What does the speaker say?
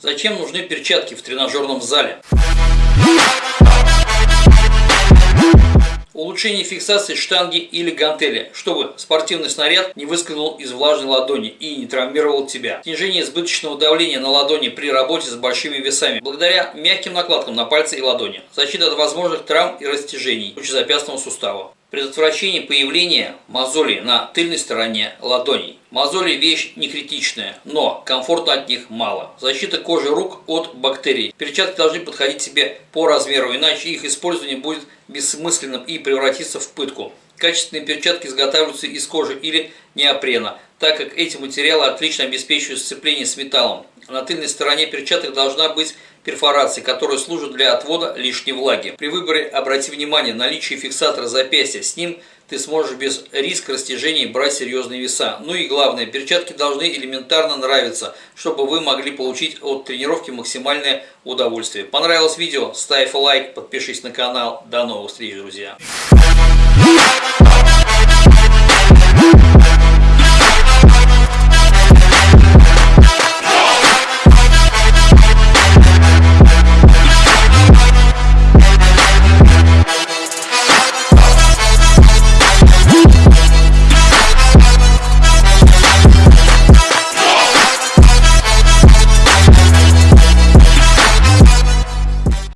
Зачем нужны перчатки в тренажерном зале? Улучшение фиксации штанги или гантели, чтобы спортивный снаряд не выскользнул из влажной ладони и не травмировал тебя. Снижение избыточного давления на ладони при работе с большими весами, благодаря мягким накладкам на пальцы и ладони. Защита от возможных травм и растяжений лучезапястного сустава. Предотвращение появления мозолей на тыльной стороне ладоней. Мозоли вещь не критичная, но комфорта от них мало. Защита кожи рук от бактерий. Перчатки должны подходить себе по размеру, иначе их использование будет бессмысленным и превратится в пытку. Качественные перчатки изготавливаются из кожи или неопрена, так как эти материалы отлично обеспечивают сцепление с металлом. На тыльной стороне перчаток должна быть перфорации, которые служат для отвода лишней влаги. При выборе обрати внимание на наличие фиксатора запястья. С ним ты сможешь без риска растяжений брать серьезные веса. Ну и главное, перчатки должны элементарно нравиться, чтобы вы могли получить от тренировки максимальное удовольствие. Понравилось видео? Ставь лайк, подпишись на канал. До новых встреч, друзья!